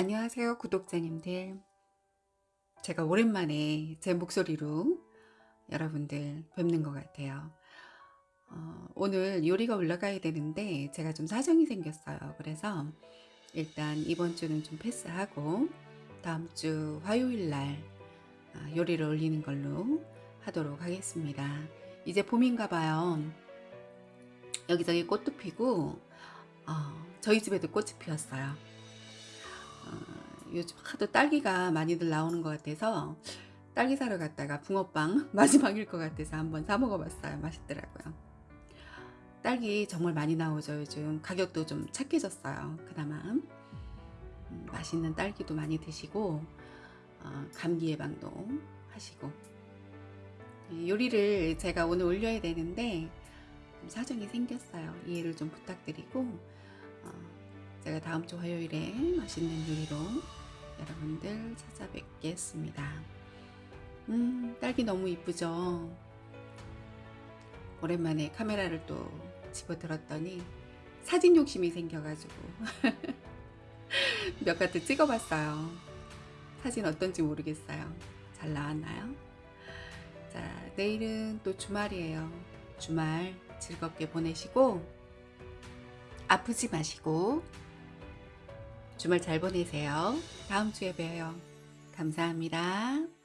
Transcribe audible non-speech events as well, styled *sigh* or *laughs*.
안녕하세요 구독자님들. 제가 오랜만에 제 목소리로 여러분들 뵙는 것 같아요. 어, 오늘 요리가 올라가야 되는데 제가 좀 사정이 생겼어요. 그래서 일단 이번 주는 좀 패스하고 다음 주 화요일 날 아, 요리를 올리는 걸로 하도록 하겠습니다. 이제 봄인가 봐요. 여기저기 꽃도 피고 어, 저희 집에도 꽃이 피었어요. 어, 요즘 하도 딸기가 많이들 나오는 것 같아서 딸기 사러 갔다가 붕어빵 *laughs* 마지막일 것 같아서 한번 사 먹어봤어요. 맛있더라고요. 딸기 정말 많이 나오죠 요즘. 가격도 좀 착해졌어요 그나마. 음, 맛있는 딸기도 많이 드시고 어, 감기 예방도 하시고. 요리를 제가 오늘 올려야 되는데 사정이 생겼어요. 이해를 좀 부탁드리고 어, 제가 다음 주 화요일에 맛있는 요리로 여러분들 찾아뵙겠습니다. 음, 딸기 너무 이쁘죠? 오랜만에 카메라를 또 집어들었더니 사진 욕심이 생겨가지고 *laughs* 몇 가지 찍어봤어요. 사진 어떤지 모르겠어요. 잘 나왔나요? 자, 내일은 또 주말이에요. 주말 즐겁게 보내시고 아프지 마시고 주말 잘 보내세요. 다음 주에 봬요. 감사합니다.